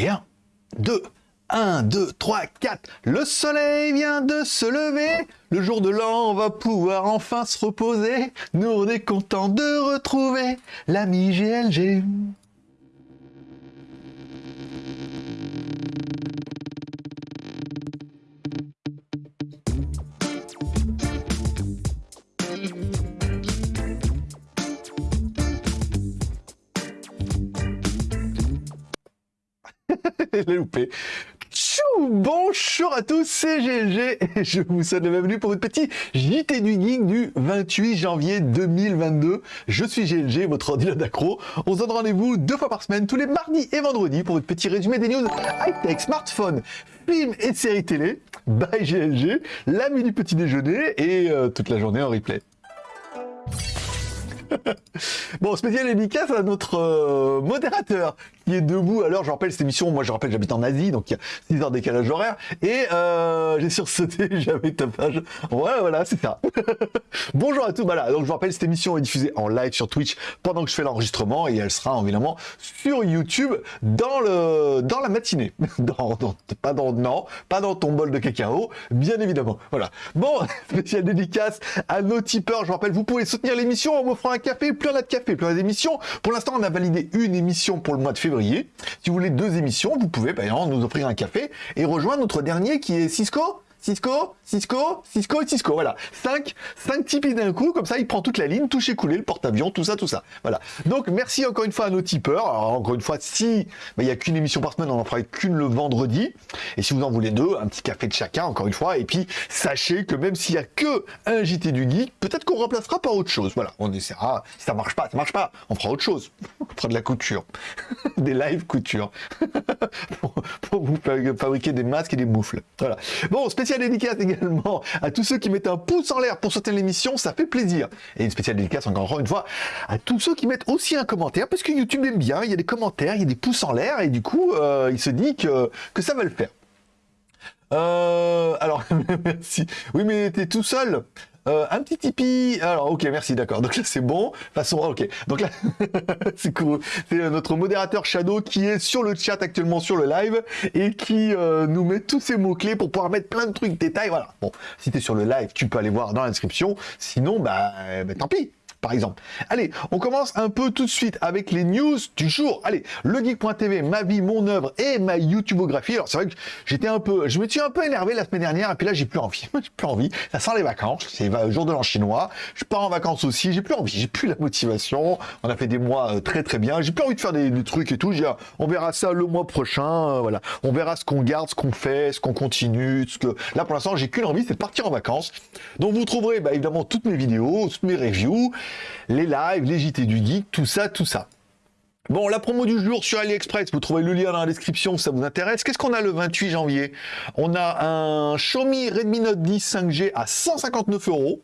Et 1, 2, 1, 2, 3, 4. Le soleil vient de se lever. Le jour de l'an, on va pouvoir enfin se reposer. Nous, on est content de retrouver l'ami GLG. Loupé. Tchou Bonjour à tous, c'est GLG et je vous souhaite la bienvenue pour votre petit JT du Geek du 28 janvier 2022. Je suis GLG, votre ordinateur d'accro. On se donne rendez-vous deux fois par semaine, tous les mardis et vendredis, pour votre petit résumé des news high-tech, smartphone, films et séries télé. Bye GLG, l'ami du petit déjeuner et euh, toute la journée en replay. bon, spécial dédicace à notre euh, modérateur qui est debout. Alors, je rappelle cette émission, moi je rappelle j'habite en Asie, donc il y a 6 heures décalage horaire. Et euh, j'ai sursauté, j'avais tapage. Ouais, voilà, c'est ça. Bonjour à tous, voilà. Donc je rappelle, cette émission est diffusée en live sur Twitch pendant que je fais l'enregistrement et elle sera évidemment sur YouTube dans le dans la matinée. Dans, pas dans non, pas dans ton bol de cacao, bien évidemment. Voilà. Bon, spécial dédicace à nos tipeurs. Je rappelle, vous pouvez soutenir l'émission en m'offrant un café, plus on a de café, plus on a d'émissions. Pour l'instant, on a validé une émission pour le mois de février. Si vous voulez deux émissions, vous pouvez exemple nous offrir un café et rejoindre notre dernier qui est Cisco. Cisco, Cisco, Cisco Cisco, voilà. 5 cinq tipis d'un coup, comme ça il prend toute la ligne, touche écoulé, le porte-avions, tout ça, tout ça. Voilà. Donc merci encore une fois à nos tipeurs. Alors encore une fois, si bah, il n'y a qu'une émission par semaine, on en fera qu'une le vendredi. Et si vous en voulez deux, un petit café de chacun, encore une fois. Et puis sachez que même s'il n'y a que un JT du geek, peut-être qu'on remplacera par autre chose. Voilà, on essaiera. Si ça marche pas, ça marche pas. On fera autre chose. De la couture. des live couture. pour, pour, vous fabriquer des masques et des moufles. Voilà. Bon, spécial spéciale dédicace également à tous ceux qui mettent un pouce en l'air pour soutenir l'émission, ça fait plaisir. Et une spéciale dédicace encore une fois à tous ceux qui mettent aussi un commentaire, parce que YouTube aime bien, il y a des commentaires, il y a des pouces en l'air, et du coup, euh, il se dit que, que ça va le faire. Euh, alors, merci. Oui, mais t'es tout seul. Euh, un petit Tipeee. Alors, ok, merci, d'accord. Donc là, c'est bon. De toute façon, ok. Donc là, c'est cool. C'est notre modérateur Shadow qui est sur le chat actuellement sur le live et qui euh, nous met tous ces mots-clés pour pouvoir mettre plein de trucs, détails. Voilà. Bon, si tu es sur le live, tu peux aller voir dans la description. Sinon, bah, bah tant pis par exemple. Allez, on commence un peu tout de suite avec les news du jour. Allez, legeek.tv, ma vie, mon œuvre et ma YouTubeographie. Alors c'est vrai que j'étais un peu, je me suis un peu énervé la semaine dernière et puis là j'ai plus envie. j'ai plus envie. Ça sent les vacances. C'est le jour de l'an chinois. Je pars en vacances aussi. J'ai plus envie. J'ai plus la motivation. On a fait des mois euh, très très bien. J'ai plus envie de faire des, trucs et tout. Ah, on verra ça le mois prochain. Euh, voilà. On verra ce qu'on garde, ce qu'on fait, ce qu'on continue. Ce que là pour l'instant j'ai qu'une envie, c'est de partir en vacances. Donc vous trouverez bah, évidemment toutes mes vidéos, toutes mes reviews les lives, les JT du geek, tout ça, tout ça. Bon, la promo du jour sur AliExpress, vous trouvez le lien dans la description si ça vous intéresse. Qu'est-ce qu'on a le 28 janvier? On a un Xiaomi Redmi Note 10 5G à 159 euros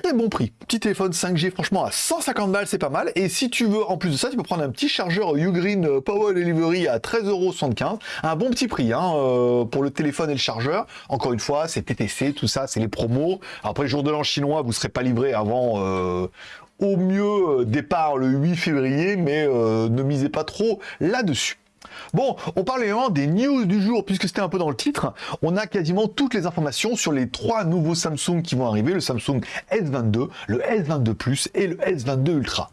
très bon prix. Petit téléphone 5G, franchement, à 150 balles, c'est pas mal. Et si tu veux, en plus de ça, tu peux prendre un petit chargeur Ugreen euh, Power Delivery à 13,75€. Un bon petit prix hein, euh, pour le téléphone et le chargeur. Encore une fois, c'est TTC, tout ça, c'est les promos. Après, jour de l'an chinois, vous serez pas livré avant... Euh, au mieux départ le 8 février, mais ne misez pas trop là-dessus. Bon, on parle également des news du jour, puisque c'était un peu dans le titre. On a quasiment toutes les informations sur les trois nouveaux Samsung qui vont arriver, le Samsung S22, le S22 Plus et le S22 Ultra.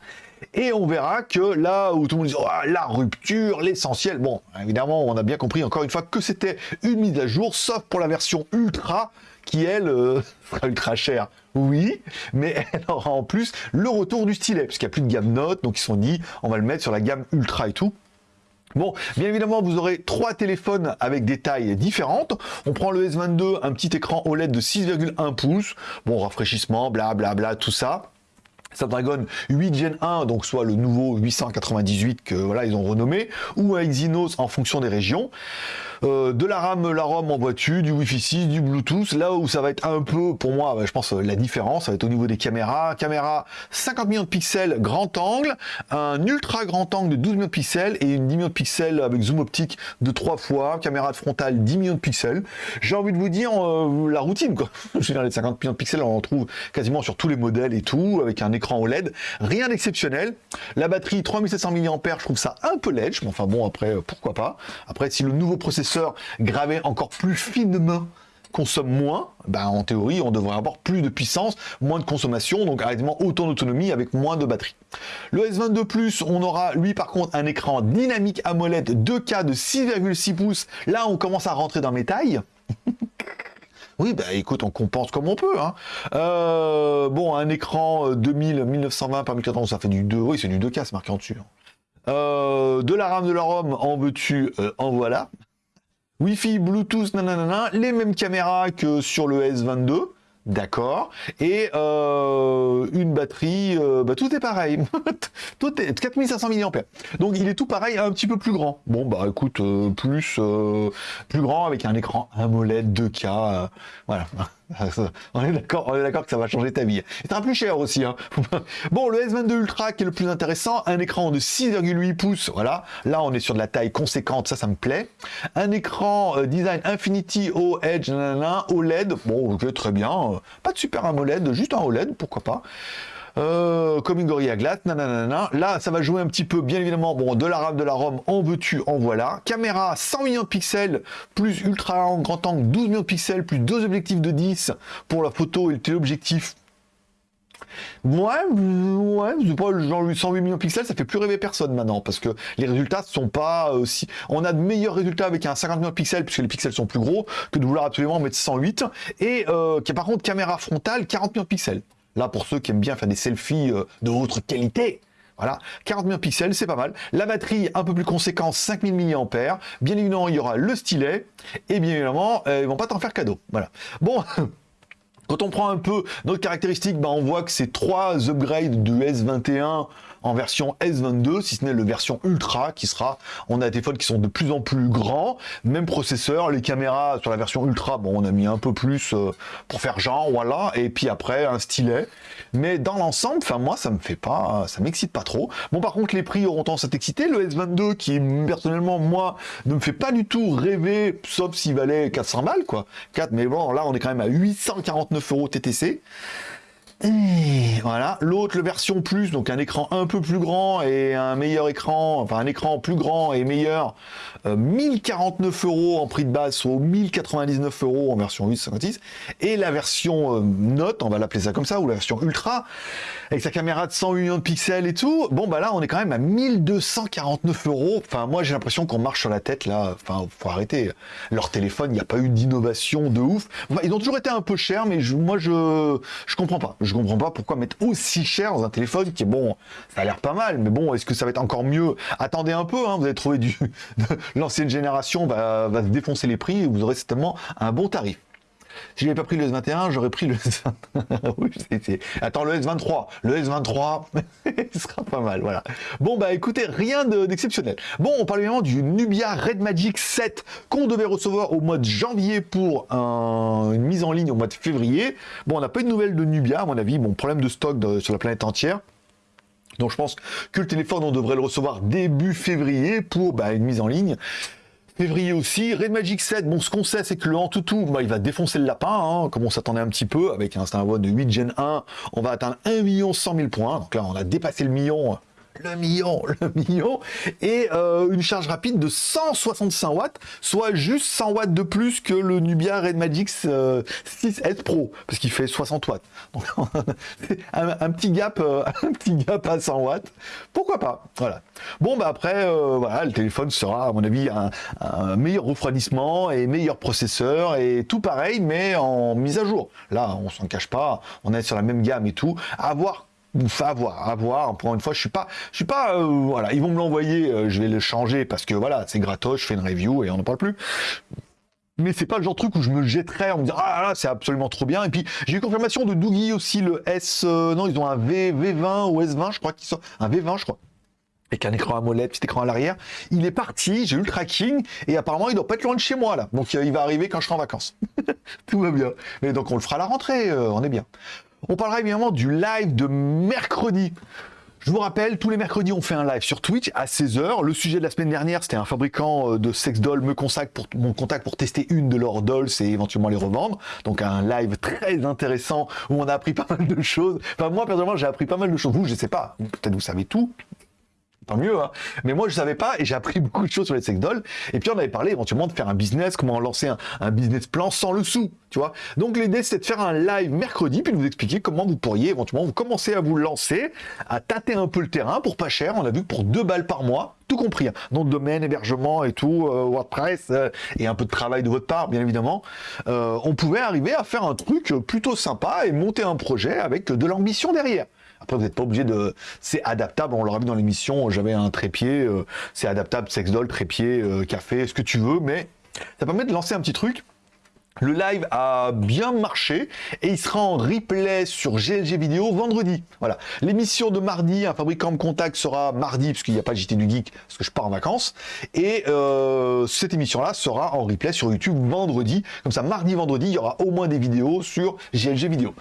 Et on verra que là où tout le monde dit oh, la rupture, l'essentiel, bon, évidemment, on a bien compris encore une fois que c'était une mise à jour, sauf pour la version Ultra, qui elle euh, sera ultra chère. Oui, mais elle aura en plus le retour du stylet, puisqu'il n'y a plus de gamme Note, donc ils se sont dit on va le mettre sur la gamme Ultra et tout. Bon, bien évidemment, vous aurez trois téléphones avec des tailles différentes. On prend le S22, un petit écran OLED de 6,1 pouces. Bon, rafraîchissement, blablabla, bla, bla, tout ça. Snapdragon 8 Gen 1, donc soit le nouveau 898 que voilà ils ont renommé, ou un Exynos en fonction des régions. Euh, de la RAM, la ROM en voiture, du Wi-Fi 6, du Bluetooth. Là où ça va être un peu, pour moi, je pense, la différence, ça va être au niveau des caméras. Caméra 50 millions de pixels grand angle, un ultra grand angle de 12 millions de pixels et une 10 millions de pixels avec zoom optique de 3 fois. Caméra de frontale 10 millions de pixels. J'ai envie de vous dire euh, la routine, quoi. Je veux dire, les 50 millions de pixels, on en trouve quasiment sur tous les modèles et tout, avec un écran OLED. Rien d'exceptionnel. La batterie 3700 mAh, je trouve ça un peu ledge, mais enfin bon, après, euh, pourquoi pas. Après, si le nouveau processeur gravé encore plus finement consomme moins, ben en théorie, on devrait avoir plus de puissance, moins de consommation, donc arrêtement autant d'autonomie avec moins de batterie. Le S22 Plus, on aura lui par contre un écran dynamique AMOLED 2K de 6,6 pouces. Là, on commence à rentrer dans mes tailles. Oui, bah écoute, on compense comme on peut. Hein. Euh, bon, un écran 2000, 1920 par 1400, ça fait du 2, oui, c'est du 2K, c'est marqué en dessus. Hein. Euh, de la RAM, de la ROM, en veux-tu, euh, en voilà. Wi-Fi, Bluetooth, nanana, les mêmes caméras que sur le S22. D'accord. Et euh, une batterie, euh, bah, tout est pareil. tout est 4500 mAh. Donc il est tout pareil, un petit peu plus grand. Bon bah écoute, euh, plus plus grand avec un écran AMOLED 2K. voilà. on est d'accord, on est d'accord que ça va changer ta vie. Il sera plus cher aussi. Hein. bon, le S22 Ultra qui est le plus intéressant, un écran de 6,8 pouces. Voilà. Là, on est sur de la taille conséquente, ça, ça me plaît. Un écran design Infinity O Edge, OLED. Bon, ok, très bien. Pas de super AMOLED, juste un OLED, pourquoi pas. Euh, comme une Gorilla Glass, nanana. Là, ça va jouer un petit peu, bien évidemment, bon, de la de la ROM, en veux-tu, en voilà. Caméra 100 millions de pixels, plus ultra grand angle, 12 millions de pixels, plus deux objectifs de 10 pour la photo et le téléobjectif. Ouais, ouais, c'est genre 108 millions de pixels, ça fait plus rêver personne maintenant, parce que les résultats sont pas aussi... On a de meilleurs résultats avec un 50 millions de pixels, puisque les pixels sont plus gros, que de vouloir absolument mettre 108, et euh, qui a par contre caméra frontale 40 millions de pixels. Là, pour ceux qui aiment bien faire des selfies euh, de haute qualité, voilà, 40 millions de pixels, c'est pas mal. La batterie, un peu plus conséquente, 5000 mAh. Bien évidemment, il y aura le stylet. Et bien évidemment, euh, ils vont pas t'en faire cadeau. Voilà. Bon, quand on prend un peu notre caractéristique, bah, on voit que c'est trois upgrades du S21 en version S22, si ce n'est le version Ultra qui sera, on a des téléphones qui sont de plus en plus grands, même processeur, les caméras sur la version Ultra, bon on a mis un peu plus euh, pour faire genre, voilà, et puis après un stylet, mais dans l'ensemble, enfin moi ça me fait pas, ça m'excite pas trop. Bon par contre les prix auront tendance à t'exciter, le S22 qui personnellement moi ne me fait pas du tout rêver, sauf s'il valait 400 balles quoi, 4, mais bon là on est quand même à 849 euros TTC, et voilà, l'autre, version plus, donc un écran un peu plus grand et un meilleur écran, enfin un écran plus grand et meilleur, 1049 euh, euros en prix de base, soit 1099 euros en version 856, et la version euh, Note, on va l'appeler ça comme ça, ou la version Ultra, avec sa caméra de 100 millions de pixels et tout, bon bah là on est quand même à 1249 euros, enfin moi j'ai l'impression qu'on marche sur la tête là, enfin faut arrêter, leur téléphone, il n'y a pas eu d'innovation de ouf, ils ont toujours été un peu chers, mais moi je, je comprends pas, je comprends pas pourquoi mettre aussi cher dans un téléphone qui est bon, ça a l'air pas mal, mais bon, est-ce que ça va être encore mieux? Attendez un peu, hein, vous allez trouver du... L'ancienne génération va, défoncer les prix et vous aurez certainement un bon tarif. Si je n'avais pas pris le S21, j'aurais pris le S23. oui, Attends, le S23. Le S23, ce sera pas mal, voilà. Bon, bah écoutez, rien d'exceptionnel. bon, on parle évidemment du Nubia Red Magic 7 qu'on devait recevoir au mois de janvier pour une mise en ligne au mois de février. Bon, on n'a pas eu de nouvelles de Nubia, à mon avis. Bon, problème de stock sur la planète entière. Donc je pense que le téléphone, on devrait le recevoir début février pour bah, une mise en ligne février aussi. Red Magic 7, bon, ce qu'on sait, c'est que le Antutu, bah, il va défoncer le lapin, hein, comme on s'attendait un petit peu, avec un Snapdragon de 8 Gen 1, on va atteindre 1 100 000 points. Donc là, on a dépassé le million le million, le million, et euh, une charge rapide de 165 watts, soit juste 100 watts de plus que le Nubia Red Magic 6S euh, Pro, parce qu'il fait 60 watts. Donc, un, petit gap, euh, un petit gap à 100 watts, pourquoi pas, voilà. Bon, bah après, voilà, le téléphone sera, à mon avis, un, un, meilleur refroidissement et meilleur processeur, et tout pareil, mais en mise à jour. Là, on s'en cache pas, on est sur la même gamme et tout, à voir à voir, à voir. Pour une fois, je suis pas, je suis pas, euh, voilà, ils vont me l'envoyer, euh, je vais le changer parce que voilà, c'est gratos, je fais une review et on n'en parle plus. Mais c'est pas le genre de truc où je me jetterais en me disant ah là c'est absolument trop bien. Et puis j'ai eu confirmation de Doogie aussi le S, euh, non ils ont un V, V20 ou S20 je crois qu'ils sont un V20 je crois avec un écran AMOLED, petit écran à l'arrière. Il est parti, j'ai eu le tracking, et apparemment il doit pas être loin de chez moi là. Donc il va arriver quand je serai en vacances. Tout va bien. Mais donc on le fera à la rentrée, on est bien. On parlera évidemment du live de mercredi. Je vous rappelle, tous les mercredis, on fait un live sur Twitch à 16h. Le sujet de la semaine dernière, c'était un fabricant euh, de sex dolls me contacte pour mon contact pour tester une de leurs dolls et éventuellement les revendre. Donc un live très intéressant où on a appris pas mal de choses. Enfin moi personnellement, j'ai appris pas mal de choses. Vous, je sais pas. Peut-être vous savez tout tant mieux. Hein. Mais moi, je savais pas et j'ai appris beaucoup de choses sur les sex. Et puis, on avait parlé éventuellement de faire un business, comment lancer un, business plan sans le sou, tu vois. Donc, l'idée, c'était de faire un live mercredi, puis de vous expliquer comment vous pourriez éventuellement vous commencer à vous lancer, à tâter un peu le terrain pour pas cher. On a vu pour deux balles par mois, tout compris, hein. nom de domaine, hébergement et tout, euh, WordPress euh, et un peu de travail de votre part, bien évidemment, euh, on pouvait arriver à faire un truc plutôt sympa et monter un projet avec de l'ambition derrière. Après, vous n'êtes pas obligé de... C'est adaptable, on l'aura vu dans l'émission, j'avais un trépied, euh, c'est adaptable, sex doll, trépied, euh, café, ce que tu veux, mais ça permet de lancer un petit truc. Le live a bien marché et il sera en replay sur GLG Vidéo vendredi. Voilà. L'émission de mardi, un fabricant me contact sera mardi, puisqu'il n'y a pas de JT du Geek, parce que je pars en vacances. Et euh, cette émission-là sera en replay sur YouTube vendredi. Comme ça, mardi, vendredi, il y aura au moins des vidéos sur GLG Vidéo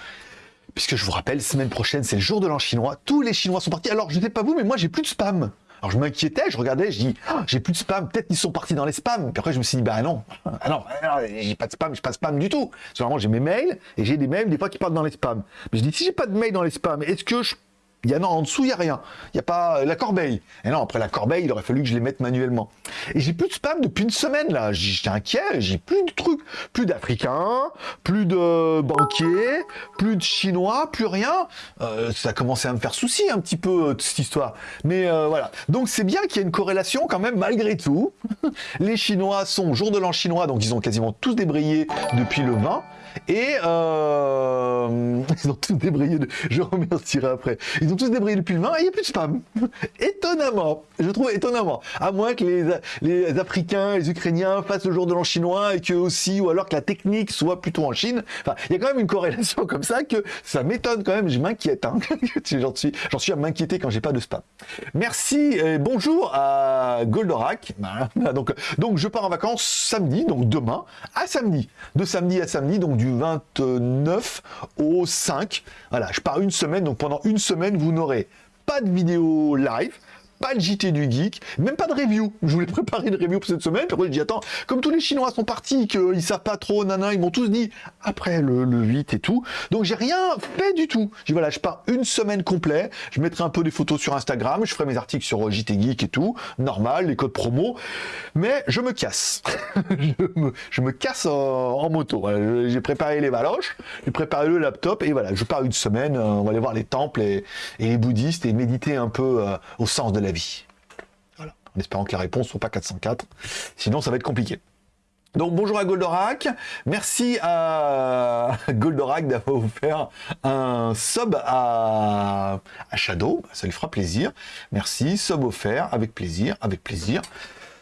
puisque je vous rappelle, semaine prochaine, c'est le jour de l'an chinois. Tous les Chinois sont partis. Alors, je ne sais pas vous, mais moi, j'ai plus de spam. Alors, je m'inquiétais, je regardais, je dis, ah, j'ai plus de spam, peut-être qu'ils sont partis dans les spams. Puis après, je me suis dit, bah non, ah non, j'ai pas de spam, j'ai pas de spam du tout. Parce j'ai mes mails, et j'ai des mails, des fois, qui partent dans les spams. Mais je dis, si j'ai pas de mails dans les spams, est-ce que je il y a, non, en dessous, il n'y a rien. Il n'y a pas la corbeille. Et non, après la corbeille, il aurait fallu que je les mette manuellement. Et j'ai plus de spam depuis une semaine, là. J'étais inquiet, j'ai plus de trucs. Plus d'Africains, plus de banquiers, plus de Chinois, plus rien. Euh, ça a commencé à me faire souci un petit peu, euh, cette histoire. Mais euh, voilà. Donc c'est bien qu'il y ait une corrélation quand même, malgré tout. les Chinois sont jour de l'an chinois, donc ils ont quasiment tous débrayé depuis le 20. Et euh, ils ont tous débrayé, je remercierai après, ils ont tous débrayé depuis le 20 et il n'y a plus de spam. étonnamment, je trouve étonnamment. À moins que les, les Africains, les Ukrainiens fassent le jour de l'an chinois et que aussi, ou alors que la technique soit plutôt en Chine. Enfin, il y a quand même une corrélation comme ça que ça m'étonne quand même, je m'inquiète. Hein. J'en suis, suis à m'inquiéter quand j'ai pas de spam. Merci et bonjour à Goldorak. Donc, donc je pars en vacances samedi, donc demain, à samedi. De samedi à samedi, donc du 29 au 5. Voilà, je pars une semaine, donc pendant une semaine, vous n'aurez pas de vidéo live, pas de JT du geek, même pas de review. Je voulais préparer une review pour cette semaine, puis je dis attends, comme tous les Chinois sont partis, qu'ils savent pas trop, nana, ils m'ont tous dit après le, 8 et tout. Donc j'ai rien fait du tout. Je dis voilà, je pars une semaine complète, je mettrai un peu des photos sur Instagram, je ferai mes articles sur euh, JT Geek et tout, normal, les codes promo, mais je me casse. je, me, casse en, moto. J'ai préparé les valoches, j'ai préparé le laptop et voilà, je pars une semaine, euh, on va aller voir les temples et, les bouddhistes et méditer un peu euh, au sens de la vie. Voilà. En espérant que la réponse soit pas 404. Sinon, ça va être compliqué. Donc bonjour à Goldorak, merci à Goldorak d'avoir offert un sub à... à, Shadow, ça lui fera plaisir. Merci, sub offert, avec plaisir, avec plaisir.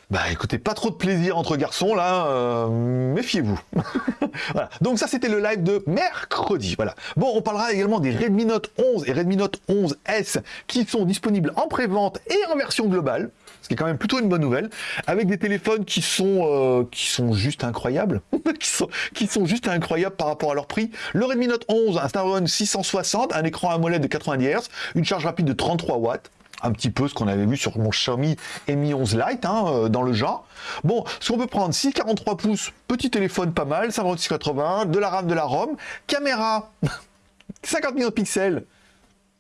Bah écoutez, pas trop de plaisir entre garçons là, euh, méfiez-vous. voilà. Donc ça c'était le live de mercredi. Voilà. Bon, on parlera également des Redmi Note 11 et Redmi Note 11S qui sont disponibles en pré-vente et en version globale, ce qui est quand même plutôt une bonne nouvelle, avec des téléphones qui sont euh, qui sont juste incroyables, qui sont qui sont juste incroyables par rapport à leur prix. Le Redmi Note 11, un Snapdragon 660, un écran AMOLED de 90 Hz, une charge rapide de 33 watts un petit peu ce qu'on avait vu sur mon Xiaomi Mi 11 Lite, hein, euh, dans le genre. Bon, ce qu'on peut prendre, 6,43 pouces, petit téléphone pas mal, 5680, de la RAM, de la ROM, caméra, 50 millions de pixels,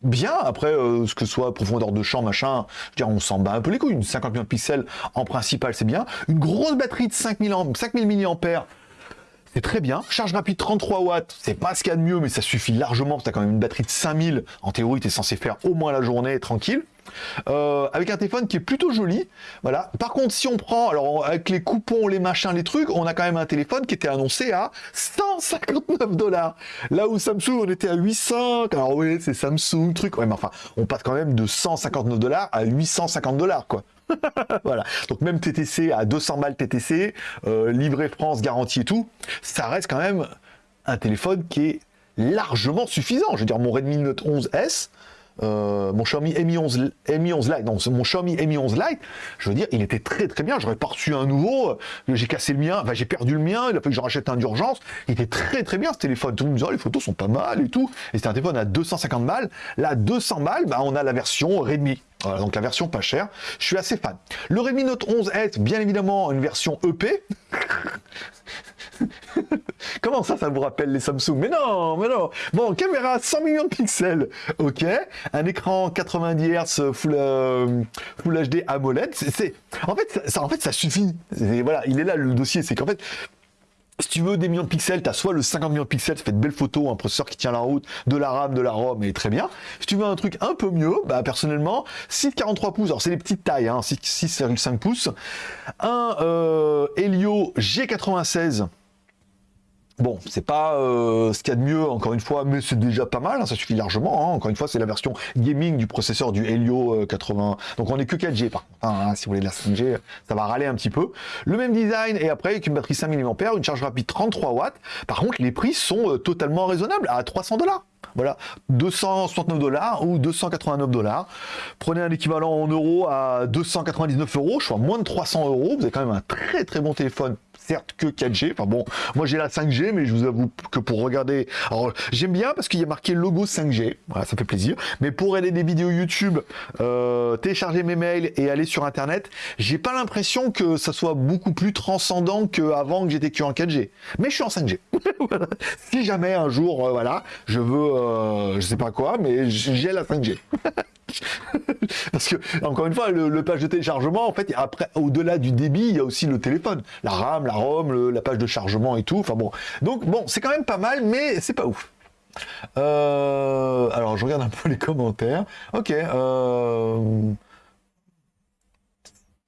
bien, après, euh, ce que soit profondeur de champ, machin, je veux on s'en bat un peu les couilles, une 50 millions de pixels, en principal, c'est bien. Une grosse batterie de 5000, 5000 mAh, c'est très bien. Charge rapide 33 watts, c'est pas ce qu'il y a de mieux, mais ça suffit largement. Tu as quand même une batterie de 5000. En théorie, tu es censé faire au moins la journée tranquille. Euh, avec un téléphone qui est plutôt joli. Voilà. Par contre, si on prend, alors avec les coupons, les machins, les trucs, on a quand même un téléphone qui était annoncé à 159 dollars. Là où Samsung, on était à 800. Alors oui, c'est Samsung, truc. Ouais, mais enfin, on passe quand même de 159 dollars à 850 dollars, quoi. voilà. Donc même TTC à 200 balles TTC, euh, livré France, garantie et tout, ça reste quand même un téléphone qui est largement suffisant. Je veux dire, mon Redmi Note 11S, euh, mon Xiaomi Mi 11, Mi 11 Lite, non, mon Xiaomi Mi 11 Lite, je veux dire, il était très très bien. J'aurais pas reçu un nouveau, euh, j'ai cassé le mien, j'ai perdu le mien, il a fallu que je rachète un d'urgence. Il était très très bien ce téléphone. Tout le monde oh, les photos sont pas mal et tout. Et c'était un téléphone à 250 balles. Là, 200 balles, bah, on a la version Redmi. Voilà, donc la version pas chère. Je suis assez fan. Le Redmi Note 11S, bien évidemment, une version EP. Comment ça, ça vous rappelle les Samsung? Mais non, mais non. Bon, caméra 100 millions de pixels, ok. Un écran 90 Hz Full, euh, HD AMOLED. C'est, en fait, ça suffit. voilà, il est là le dossier. C'est qu'en fait, si tu veux des millions de pixels, tu as soit le 50 millions de pixels, ça fait de belles photos, un processeur qui tient la route, de la RAM, de la ROM, et très bien. Si tu veux un truc un peu mieux, bah personnellement, 6,43 pouces, alors c'est les petites tailles, hein, 6,5 pouces, un euh, Helio G96 Bon, c'est pas euh, ce qu'il y a de mieux, encore une fois, mais c'est déjà pas mal, hein, ça suffit largement. Hein. Encore une fois, c'est la version gaming du processeur du Helio 80. Euh, Donc on est que 4G par contre. Hein, si vous voulez de la 5G, ça va râler un petit peu. Le même design, et après avec une batterie 5000 mAh, une charge rapide 33 watts. Par contre, les prix sont euh, totalement raisonnables, à 300 dollars. Voilà, 269 dollars ou 289 dollars. Prenez un équivalent en euros à 299 euros, je suis à moins de 300 euros. Vous avez quand même un très très bon téléphone certes que 4G. Enfin bon, moi j'ai la 5G, mais je vous avoue que pour regarder, alors j'aime bien parce qu'il y a marqué logo 5G, voilà, ça fait plaisir. Mais pour regarder des vidéos YouTube, euh, télécharger mes mails et aller sur Internet, j'ai pas l'impression que ça soit beaucoup plus transcendant qu'avant que j'étais que en 4G. Mais je suis en 5G. Si jamais un jour, euh, voilà, je veux, euh, je sais pas quoi, mais j'ai la 5G. Parce que, encore une fois, le, page de téléchargement, en fait, après, au-delà du débit, il y a aussi le téléphone. La RAM, la La page de chargement et tout. Enfin bon. Donc, bon, c'est quand même pas mal, mais c'est pas ouf. Euh, alors, je regarde un peu les commentaires. Ok. Euh,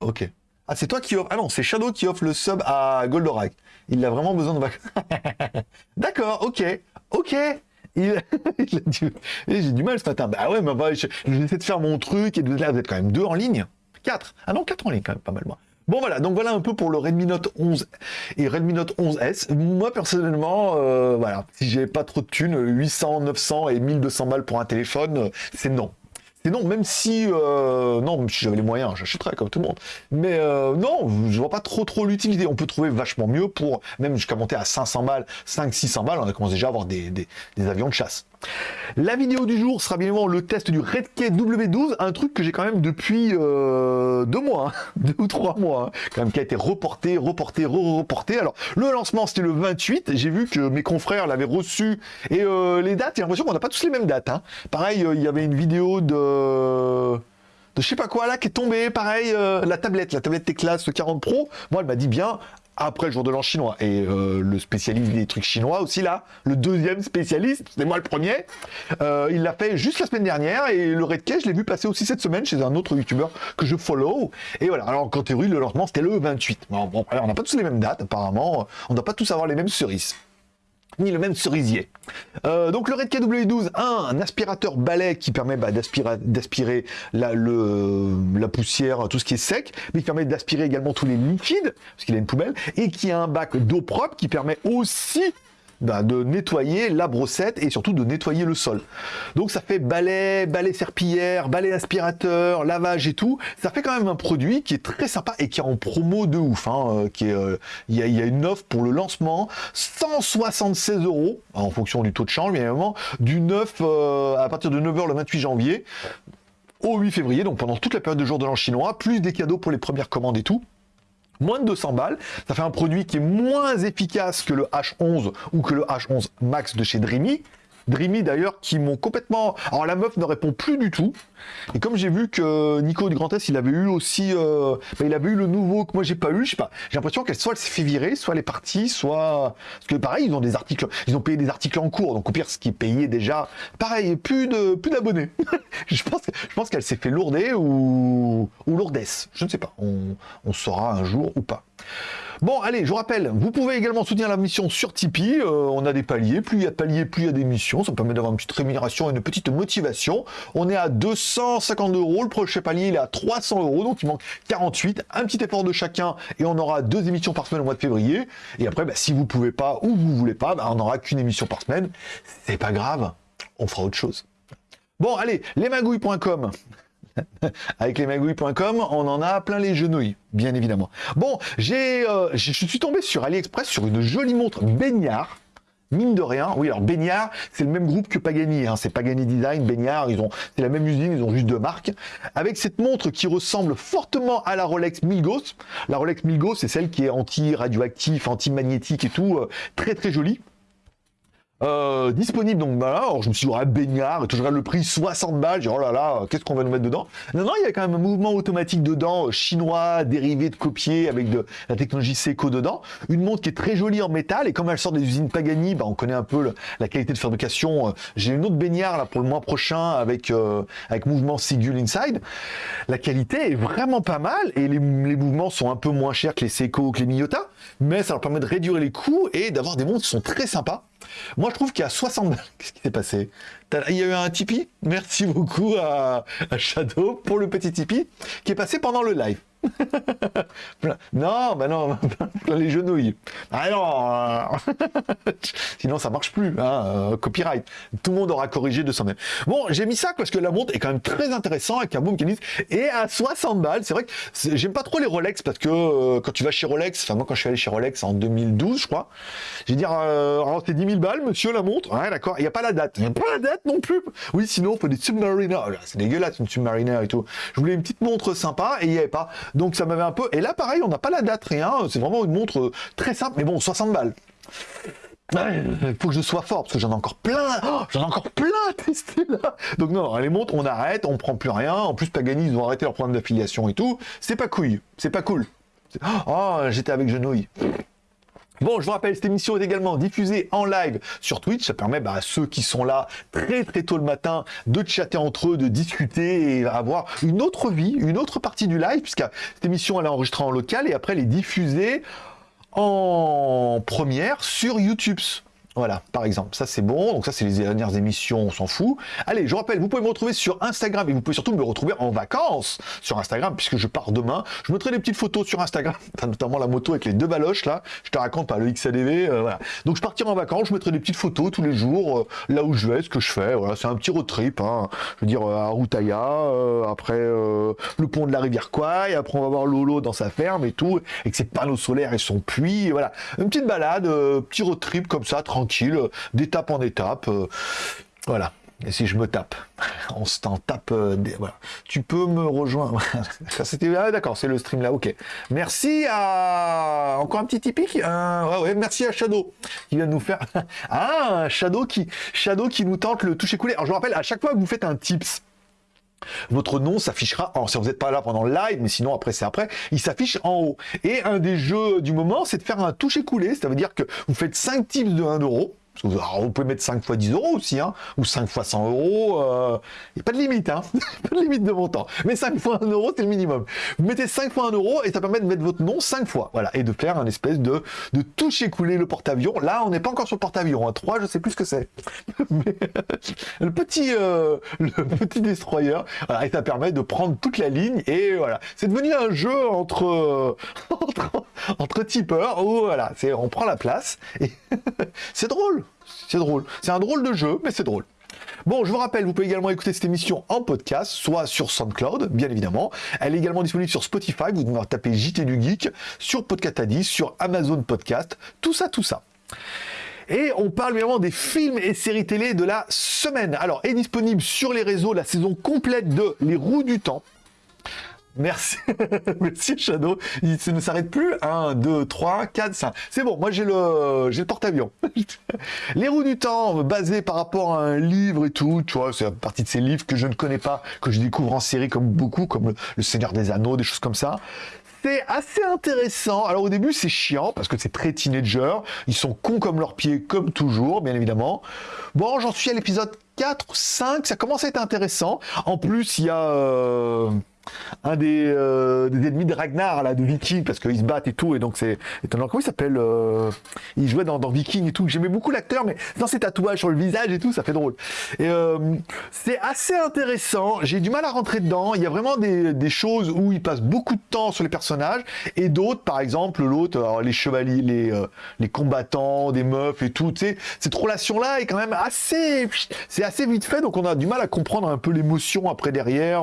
ok. Ah, c'est toi qui offre. Ah non, c'est Shadow qui offre le sub à Goldorak. Il a vraiment besoin de D'accord, ok. Ok. Il, J'ai du mal ce matin. Bah ouais, mais bah, j'essaie de faire mon truc et de là, vous êtes quand même deux en ligne. Quatre. Ah non, quatre en ligne quand même, pas mal. Bon voilà, donc voilà un peu pour le Redmi Note 11 et Redmi Note 11S. Moi personnellement, euh, voilà, si j'ai pas trop de thunes, 800, 900 et 1200 balles pour un téléphone, euh, c'est non. C'est non, même si, euh, non, si j'avais les moyens, j'achèterais comme tout le monde. Mais euh, non, je vois pas trop trop l'utilité. On peut trouver vachement mieux pour, même jusqu'à monter à 500 balles, 500-600 balles, on a commencé déjà à avoir des, des avions de chasse. La vidéo du jour sera bien évidemment le test du Redkey W12, un truc que j'ai quand même depuis euh, deux mois, hein, deux ou trois mois, hein, quand même qui a été reporté, reporté, re-reporté. Alors le lancement c'était le 28, j'ai vu que mes confrères l'avaient reçu et euh, les dates, j'ai l'impression qu'on n'a pas tous les mêmes dates. Hein. Pareil, euh, il y avait une vidéo de de je sais pas quoi là qui est tombée, pareil, la tablette, la tablette Teclas 40 Pro, moi elle m'a dit bien, après le jour de l'an chinois. Et euh, le spécialiste des trucs chinois aussi là, le deuxième spécialiste, c'est moi le premier, euh, il l'a fait juste la semaine dernière et le Redkey, je l'ai vu passer aussi cette semaine chez un autre youtubeur que je follow. Et voilà, alors quand théorie, le lancement c'était le 28. Bon, bon on n'a pas tous les mêmes dates apparemment, on ne doit pas tous avoir les mêmes cerises ni le même cerisier. Euh, donc le Redkey W12, un, aspirateur balai qui permet bah, d'aspirer la, la poussière, tout ce qui est sec, mais qui permet d'aspirer également tous les liquides, parce qu'il a une poubelle, et qui a un bac d'eau propre qui permet aussi bah, de nettoyer la brossette et surtout de nettoyer le sol. Donc ça fait balai, balai serpillière, balai aspirateur, lavage et tout. Ça fait quand même un produit qui est très sympa et qui est en promo de ouf. Hein, euh, euh, il y, a, une offre pour le lancement, 176 euros en fonction du taux de change, bien évidemment, du 9 euh, à partir de 9h le 28 janvier au 8 février, donc pendant toute la période de jour de l'an chinois, plus des cadeaux pour les premières commandes et tout moins de 200 balles. Ça fait un produit qui est moins efficace que le H11 ou que le H11 Max de chez Dreamy. Dreamy d'ailleurs qui m'ont complètement... Alors la meuf ne répond plus du tout. Et comme j'ai vu que Nico du Grand Est, il avait eu aussi... Euh, bah, il avait eu le nouveau que moi j'ai pas eu, je sais pas. J'ai l'impression qu'elle soit elle s'est fait virer, soit elle est partie, soit... Parce que pareil, ils ont des articles, ils ont payé des articles en cours, donc au pire ce qui est payé déjà, pareil, plus de plus d'abonnés. je pense, qu'elle s'est fait lourder ou, ou lourdesse. Je ne sais pas. On saura un jour ou pas. Bon, allez, je vous rappelle, vous pouvez également soutenir la mission sur Tipeee. Euh, on a des paliers. Plus il y a de paliers, plus il y a des missions. Ça permet d'avoir une petite rémunération et une petite motivation. On est à 250 euros. Le prochain palier, il est à 300 euros. Donc, il manque 48. Un petit effort de chacun et on aura deux émissions par semaine au mois de février. Et après, bah, si vous pouvez pas ou vous voulez pas, bah, on n'aura qu'une émission par semaine. C'est pas grave. On fera autre chose. Bon, allez, lesmagouilles.com. Avec lesmagouilles.com, on en a plein les genouilles, bien évidemment. Bon, j'ai, euh, je suis tombé sur AliExpress sur une jolie montre baignard. Mine de rien, oui, alors Baignard, c'est le même groupe que Pagani, hein, c'est Pagani Design, Baignard, ils ont, c'est la même usine, ils ont juste deux marques. Avec cette montre qui ressemble fortement à la Rolex Milgauss. La Rolex Milgauss, c'est celle qui est anti-radioactif, anti-magnétique et tout, euh, très très jolie. Euh, disponible donc voilà, alors je me suis dit, ouais, baignard, et regarde le prix 60 balles, j'ai oh là là, qu'est-ce qu'on va nous mettre dedans? Non, non, il y a quand même un mouvement automatique dedans, euh, chinois, dérivé de copier, avec de la technologie Seiko dedans, une montre qui est très jolie en métal, et comme elle sort des usines Pagani, bah, on connaît un peu la qualité de fabrication, euh, j'ai une autre baignard là pour le mois prochain avec, avec mouvement Sigul Inside, la qualité est vraiment pas mal, et les, mouvements sont un peu moins chers que les Seiko ou que les Miyota, mais ça leur permet de réduire les coûts et d'avoir des montres qui sont très sympas, moi, je trouve qu'il y a 60 balles. Qu'est-ce qui s'est passé? Il y a eu un Tipeee. Merci beaucoup à, à Shadow pour le petit Tipeee qui est passé pendant le live. non, bah non, les genouilles. Ah non, euh, sinon ça marche plus. Hein, euh, copyright. Tout le monde aura corrigé de son même. Bon, j'ai mis ça parce que la montre est quand même très intéressant avec un qui dit et à 60 balles. C'est vrai que j'aime pas trop les Rolex parce que euh, quand tu vas chez Rolex, enfin moi quand je suis allé chez Rolex en 2012, je crois, j'ai dire c'est 10 000 balles, monsieur la montre. Ouais, d'accord. Il y a pas la date. Il y a pas la date non plus. Oui, sinon il faut des Submariner. Oh c'est dégueulasse une Submariner et tout. Je voulais une petite montre sympa et il y avait pas. Donc ça m'avait un peu. Et là, pareil, on n'a pas la date, rien. C'est vraiment une montre très simple, mais bon, 60 balles. Il faut que je sois fort parce que j'en ai encore plein, oh, j'en ai encore plein à tester là. Donc non, les montres, on arrête, on prend plus rien. En plus, Pagani, ils ont arrêté leur programme d'affiliation et tout. C'est pas couille, c'est pas cool. Oh, j'étais avec Genouille. Bon, je vous rappelle, cette émission est également diffusée en live sur Twitch. Ça permet bah, à ceux qui sont là très très tôt le matin de chatter entre eux, de discuter et avoir une autre vie, une autre partie du live, puisque cette émission elle est enregistrée en local et après elle est diffusée en première sur YouTube. Voilà, par exemple, ça c'est bon. Donc ça c'est les dernières émissions, on s'en fout. Allez, je rappelle, vous pouvez me retrouver sur Instagram et vous pouvez surtout me retrouver en vacances sur Instagram puisque je pars demain. Je mettrai des petites photos sur Instagram, notamment la moto avec les deux baloches là. Je te raconte pas le XADV, euh, voilà. Donc je partirai en vacances, je mettrai des petites photos tous les jours euh, là où je vais, ce que je fais. Voilà, c'est un petit road trip. Hein. Je veux dire euh, à Routaya, après le pont de la rivière Kouai, après on va voir Lolo dans sa ferme et tout, avec ses panneaux solaires et son puits. Voilà, une petite balade, petit road trip comme ça, tranquille euh, d'étape en étape. Euh, voilà. Et si je me tape, on se t'en tape. Euh, voilà. Tu peux me rejoindre. C'était ah, d'accord, c'est le stream là. Ok. Merci à encore un petit typique. merci à Shadow qui vient nous faire. ah, Shadow qui Shadow qui nous tente le toucher coulé. Alors je vous rappelle, à chaque fois que vous faites un tips, votre nom s'affichera, alors si vous n'êtes pas là pendant le live, mais sinon après c'est après, il s'affiche en haut. Et un des jeux du moment, c'est de faire un toucher coulé, ça veut dire que vous faites 5 tips de 1 euro, vous pouvez mettre 5 fois 10 euros aussi, hein, ou 5 fois 100 euros. Il n'y a pas de limite, hein, pas de limite de montant. Mais 5 fois 1 euro, c'est le minimum. Vous mettez 5 fois 1 euro et ça permet de mettre votre nom 5 fois. Voilà, et de faire un espèce de, de toucher couler le porte-avions. Là, on n'est pas encore sur le porte-avions. Hein. 3, je sais plus ce que c'est. le petit, euh, le petit destroyer, voilà, et ça permet de prendre toute la ligne. Et voilà, c'est devenu un jeu entre tipeurs où voilà, on prend la place. Et c'est drôle. C'est drôle. C'est un drôle de jeu, mais c'est drôle. Bon, je vous rappelle, vous pouvez également écouter cette émission en podcast, soit sur SoundCloud, bien évidemment. Elle est également disponible sur Spotify, vous devez taper JT du Geek, sur Podcast Addict, sur Amazon Podcast, tout ça, tout ça. Et on parle évidemment des films et séries télé de la semaine. Alors, est disponible sur les réseaux la saison complète de Les Roues du Temps. Merci, merci Shadow. Il ne s'arrête plus. 1, 2, 3, 4, 5. C'est bon, moi j'ai le, le porte-avions. Les roues du temps, basé par rapport à un livre et tout, tu vois, c'est partie de ces livres que je ne connais pas, que je découvre en série comme beaucoup, comme le, Seigneur des Anneaux, des choses comme ça. C'est assez intéressant. Alors au début c'est chiant parce que c'est très teenager. Ils sont cons comme leurs pieds, comme toujours, bien évidemment. Bon, j'en suis à l'épisode 4, 5, ça commence à être intéressant. En plus, il y a... Euh, un des, euh, des, ennemis de Ragnar, là, de Viking, parce qu'ils se battent et tout, et donc c'est étonnant. Comment il s'appelle euh, Il jouait dans, dans, Viking et tout. J'aimais beaucoup l'acteur, mais dans ses tatouages sur le visage et tout, ça fait drôle. Et euh, c'est assez intéressant. J'ai du mal à rentrer dedans. Il y a vraiment des, des, choses où il passe beaucoup de temps sur les personnages, et d'autres, par exemple, l'autre, les chevaliers, les, les combattants, des meufs et tout, tu sais, cette relation-là est quand même assez... C'est assez vite fait, donc on a du mal à comprendre un peu l'émotion après derrière.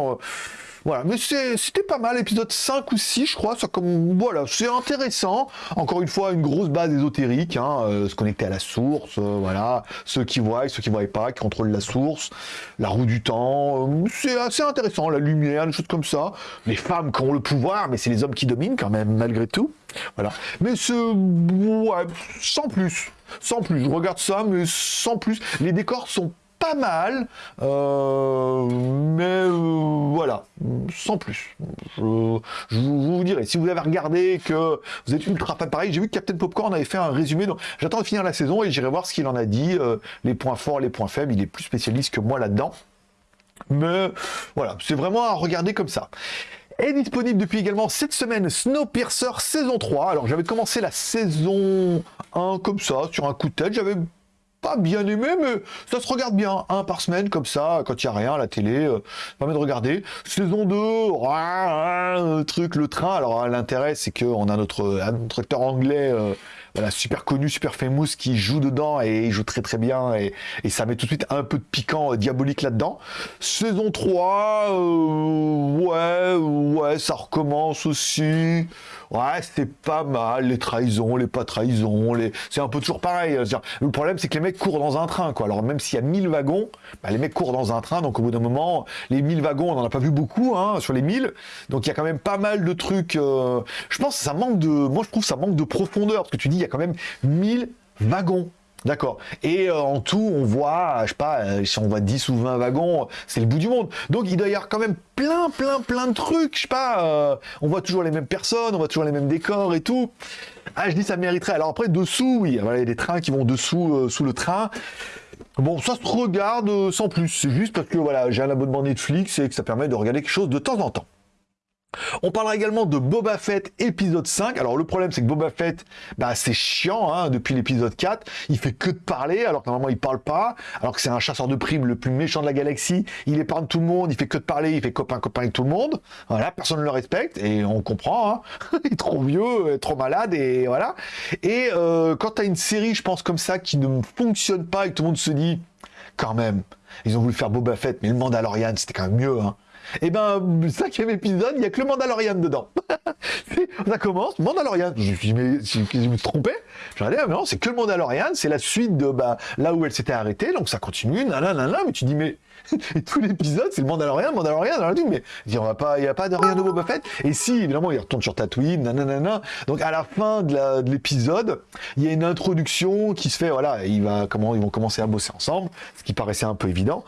Voilà, mais c'était pas mal, épisode 5 ou 6, je crois, ça comme, voilà, c'est intéressant. Encore une fois, une grosse base ésotérique, hein, euh, se connecter à la source, euh, voilà, ceux qui voient, ceux qui voient pas, qui contrôlent la source, la roue du temps, euh, c'est assez intéressant, la lumière, des choses comme ça. Les femmes qui ont le pouvoir, mais c'est les hommes qui dominent quand même, malgré tout. Voilà. Mais ce, ouais, sans plus, sans plus. Je regarde ça, mais sans plus. Les décors sont pas mal, euh, mais euh, voilà, sans plus. Je, vous, dirai, si vous avez regardé que vous êtes ultra fan pareil, j'ai vu que Captain Popcorn avait fait un résumé, donc j'attends de finir la saison et j'irai voir ce qu'il en a dit, euh, les points forts, les points faibles, il est plus spécialiste que moi là-dedans. Mais voilà, c'est vraiment à regarder comme ça est disponible depuis également cette semaine Snowpiercer saison 3. Alors j'avais commencé la saison 1 comme ça, sur un coup de tête, j'avais bien aimé, mais ça se regarde bien, un par semaine, comme ça, quand il n'y a rien à la télé, euh, permet de regarder. Saison 2, truc, le train, alors l'intérêt c'est qu'on a notre, acteur anglais, euh, voilà, super connu, super famous, qui joue dedans et il joue très très bien et, et ça met tout de suite un peu de piquant euh, diabolique là-dedans. Saison 3, euh, ouais, ouais, ça recommence aussi. Ouais, c'est pas mal, les trahisons, les pas trahisons, les... c'est un peu toujours pareil. Le problème, c'est que les mecs courent dans un train, quoi. Alors, même s'il y a 1000 wagons, bah, les mecs courent dans un train, donc au bout d'un moment, les 1000 wagons, on n'en a pas vu beaucoup, hein, sur les 1000. Donc, il y a quand même pas mal de trucs. Euh, je pense que ça manque de. Moi, je trouve que ça manque de profondeur, parce que tu dis, il y a quand même 1000 wagons. D'accord. Et euh, en tout, on voit, je sais pas, euh, si on voit 10 ou 20 wagons, c'est le bout du monde. Donc il doit y avoir quand même plein, plein, plein de trucs. Je sais pas, euh, on voit toujours les mêmes personnes, on voit toujours les mêmes décors et tout. Ah, je dis ça mériterait. Alors après, dessous, oui, il y a des trains qui vont dessous, sous le train. Bon, ça se regarde sans plus. C'est juste parce que voilà, j'ai un abonnement Netflix et que ça permet de regarder quelque chose de temps en temps. On parlera également de Boba Fett épisode 5. Alors le problème c'est que Boba Fett, bah, c'est chiant hein, depuis l'épisode 4. Il fait que de parler alors que normalement il parle pas. Alors que c'est un chasseur de primes le plus méchant de la galaxie. Il épargne tout le monde, il fait que de parler, il fait copain copain avec tout le monde. Voilà, personne ne le respecte et on comprend. Hein. il est trop vieux, trop malade et voilà. Et euh, quand tu as une série, je pense comme ça, qui ne fonctionne pas et que tout le monde se dit quand même, ils ont voulu faire Boba Fett, mais le Mandalorian c'était quand même mieux. Hein. Et eh ben, cinquième épisode, il n'y a que le Mandalorian dedans. ça commence, Mandalorian. Je me suis mais je me trompé. J'ai dit, ah, mais non, c'est que le Mandalorian, c'est la suite de bah, là où elle s'était arrêtée, donc ça continue, nanana, mais tu dis, mais tout l'épisode, c'est le Mandalorian, Mandalorian, dans mais il n'y a pas de rien de Boba Fett. Et si, évidemment, il retourne sur Tatooine, nanana. Donc à la fin de l'épisode, il y a une introduction qui se fait, voilà, il va, ils vont commencer à bosser ensemble, ce qui paraissait un peu évident.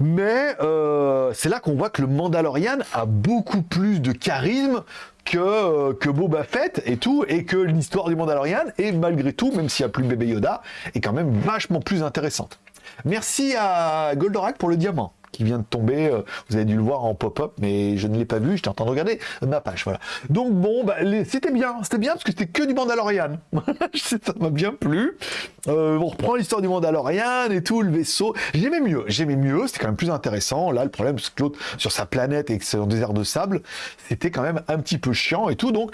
Mais euh, c'est là qu'on voit que le Mandalorian a beaucoup plus de charisme que, euh, que Boba Fett et tout, et que l'histoire du Mandalorian est malgré tout, même s'il n'y a plus le bébé Yoda, est quand même vachement plus intéressante. Merci à Goldorak pour le diamant qui vient de tomber. Euh, vous avez dû le voir en pop-up, mais je ne l'ai pas vu. J'étais en train de regarder ma page. Voilà. Donc bon, bah, c'était bien. C'était bien parce que c'était que du Mandalorian. ça m'a bien plu. Euh, on reprend l'histoire du Mandalorian et tout, le vaisseau. J'aimais mieux. J'aimais mieux. C'était quand même plus intéressant. Là, le problème, c'est que l'autre, sur sa planète et que c'est un désert de sable, c'était quand même un petit peu chiant et tout. Donc,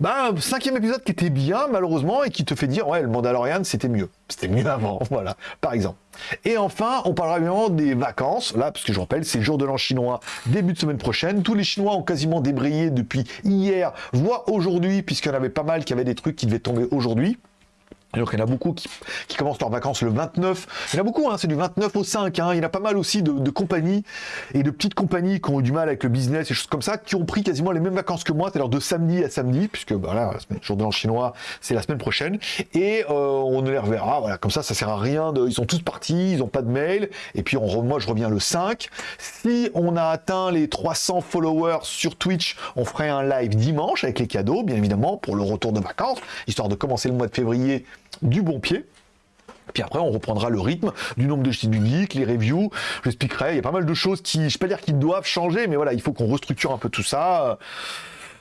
bah, cinquième épisode qui était bien, malheureusement, et qui te fait dire, ouais, le Mandalorian, c'était mieux. C'était mieux avant. Voilà. Par exemple. Et enfin, on parlera évidemment des vacances, là, parce que je rappelle, c'est le jour de l'an chinois, début de semaine prochaine. Tous les Chinois ont quasiment débrayé depuis hier, voire aujourd'hui, puisqu'il y en avait pas mal qui avaient des trucs qui devaient tomber aujourd'hui. Donc il y en a beaucoup qui, commencent leurs vacances le 29. Il y en a beaucoup, hein, c'est du 29 au 5. Hein. Il y en a pas mal aussi de, compagnies et de petites compagnies qui ont eu du mal avec le business et choses comme ça, qui ont pris quasiment les mêmes vacances que moi, c'est-à-dire de samedi à samedi, puisque voilà, le jour de l'an chinois, c'est la semaine prochaine. Et euh, on les reverra, voilà, comme ça, ça sert à rien. De, ils sont tous partis, ils n'ont pas de mail. Et puis on, moi, je reviens le 5. Si on a atteint les 300 followers sur Twitch, on ferait un live dimanche avec les cadeaux, bien évidemment, pour le retour de vacances, histoire de commencer le mois de février du bon pied. Puis après, on reprendra le rythme du nombre de du Geek, les reviews. J'expliquerai. Il y a pas mal de choses qui, je ne pas dire qu'ils doivent changer, mais voilà, il faut qu'on restructure un peu tout ça.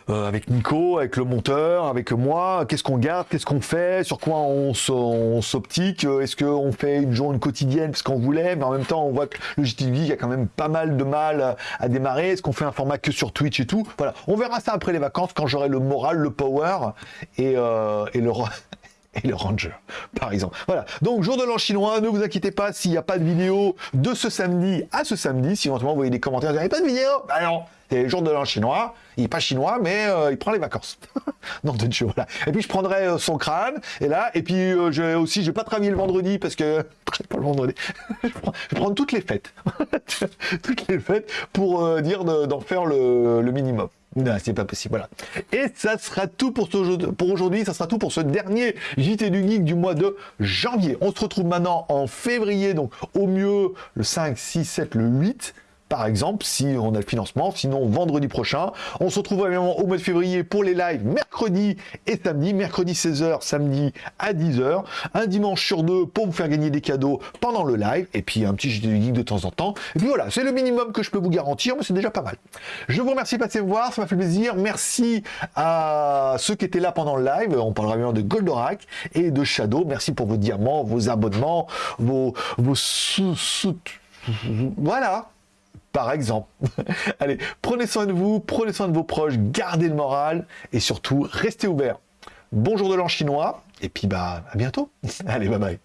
Euh, avec Nico, avec le monteur, avec moi, qu'est-ce qu'on garde, qu'est-ce qu'on fait, sur quoi on s'optique, euh, est-ce qu'on fait une journée quotidienne parce qu'on voulait, mais en même temps on voit que le GTV a quand même pas mal de mal à démarrer, est-ce qu'on fait un format que sur Twitch et tout, voilà, on verra ça après les vacances quand j'aurai le moral, le power euh, et le et le Ranger, par exemple. Voilà, donc jour de l'an chinois, ne vous inquiétez pas s'il n'y a pas de vidéo de ce samedi à ce samedi, si éventuellement vous voyez des commentaires, n'y a pas de vidéo Bah non, c'est le jour de l'an chinois, il n'est pas chinois, mais euh, il prend les vacances. non, de Dieu. Et puis je prendrai euh, son crâne, et là, et puis euh, je aussi, je vais pas travailler le vendredi, parce que, pas le vendredi, je, prendre toutes les fêtes, toutes les fêtes, pour dire d'en faire le minimum. Non, c'est pas possible, voilà. Et ça sera tout pour, pour aujourd'hui, ça sera tout pour ce dernier JT du Geek du mois de janvier. On se retrouve maintenant en février, donc au mieux le 5, 6, 7, le 8 par exemple, si on a le financement. Sinon, vendredi prochain. On se retrouve évidemment au mois de février pour les lives mercredi et samedi. Mercredi 16h, samedi à 10h. Un dimanche sur deux pour vous faire gagner des cadeaux pendant le live. Et puis un petit du geek de temps en temps. Et puis voilà, c'est le minimum que je peux vous garantir, mais c'est déjà pas mal. Je vous remercie de passer voir, ça m'a fait plaisir. Merci à ceux qui étaient là pendant le live. On parlera bien de Goldorak et de Shadow. Merci pour vos diamants, vos abonnements, vos, vos sous, sous voilà, par exemple. Allez, prenez soin de vous, prenez soin de vos proches, gardez le moral et surtout, restez ouverts. Bonjour de l'an chinois, et puis bah à bientôt. Allez, bye bye.